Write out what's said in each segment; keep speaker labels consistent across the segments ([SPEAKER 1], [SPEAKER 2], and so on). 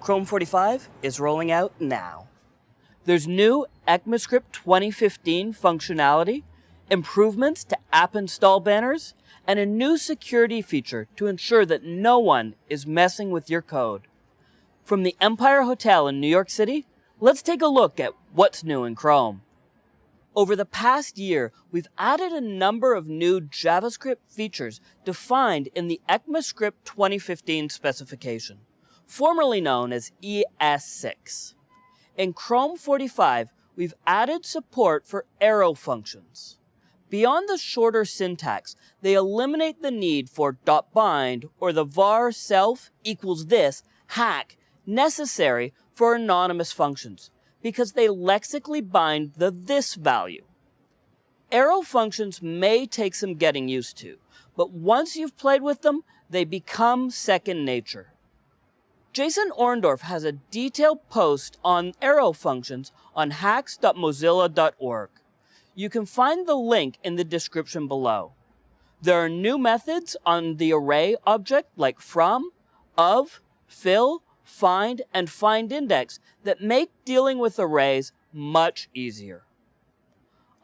[SPEAKER 1] Chrome 45 is rolling out now. There's new ECMAScript 2015 functionality, improvements to app install banners, and a new security feature to ensure that no one is messing with your code. From the Empire Hotel in New York City, let's take a look at what's new in Chrome. Over the past year, we've added a number of new JavaScript features defined in the ECMAScript 2015 specification, formerly known as ES6. In Chrome 45, we've added support for arrow functions. Beyond the shorter syntax, they eliminate the need for .bind or the var self equals this hack necessary for anonymous functions because they lexically bind the this value. Arrow functions may take some getting used to, but once you've played with them, they become second nature. Jason Orendorff has a detailed post on arrow functions on hacks.mozilla.org. You can find the link in the description below. There are new methods on the array object like from, of, fill, find, and find index that make dealing with arrays much easier.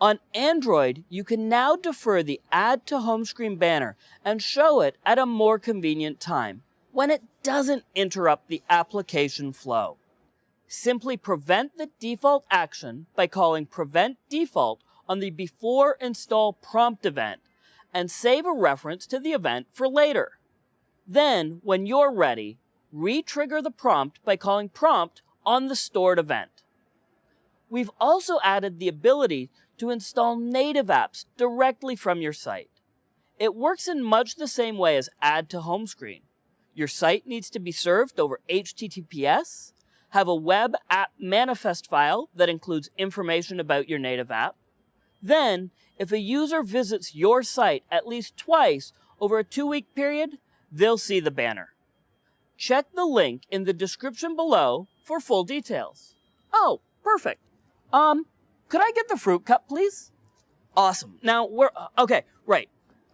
[SPEAKER 1] On Android, you can now defer the Add to Home Screen banner and show it at a more convenient time when it doesn't interrupt the application flow. Simply prevent the default action by calling prevent default on the before install prompt event and save a reference to the event for later. Then, when you're ready, re-trigger the prompt by calling prompt on the stored event. We've also added the ability to install native apps directly from your site. It works in much the same way as add to home screen. Your site needs to be served over HTTPS, have a web app manifest file that includes information about your native app. Then, if a user visits your site at least twice over a two-week period, they'll see the banner. Check the link in the description below for full details. Oh, perfect. Um, could I get the fruit cup, please? Awesome. Now, we're, uh, okay, right.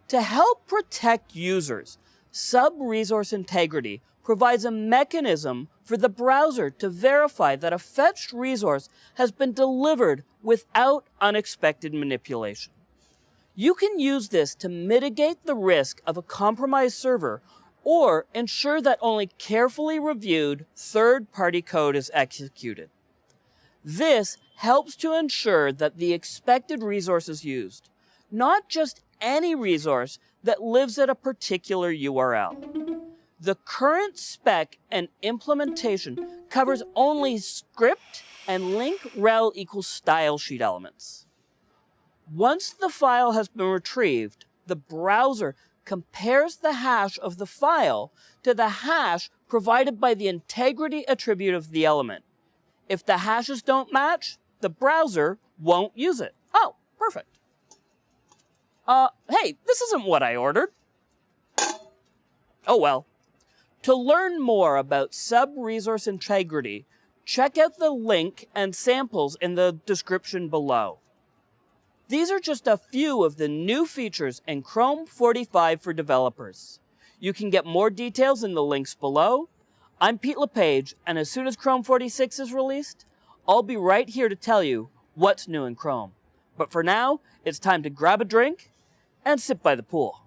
[SPEAKER 1] To help protect users, Sub-resource integrity provides a mechanism for the browser to verify that a fetched resource has been delivered without unexpected manipulation. You can use this to mitigate the risk of a compromised server or ensure that only carefully reviewed third-party code is executed. This helps to ensure that the expected resource is used, not just any resource that lives at a particular URL. The current spec and implementation covers only script and link rel equals style sheet elements. Once the file has been retrieved, the browser compares the hash of the file to the hash provided by the integrity attribute of the element. If the hashes don't match, the browser won't use it. Oh, perfect. Uh, hey, this isn't what I ordered. Oh well. To learn more about sub-resource integrity, check out the link and samples in the description below. These are just a few of the new features in Chrome 45 for developers. You can get more details in the links below. I'm Pete LePage, and as soon as Chrome 46 is released, I'll be right here to tell you what's new in Chrome. But for now, it's time to grab a drink and sit by the pool.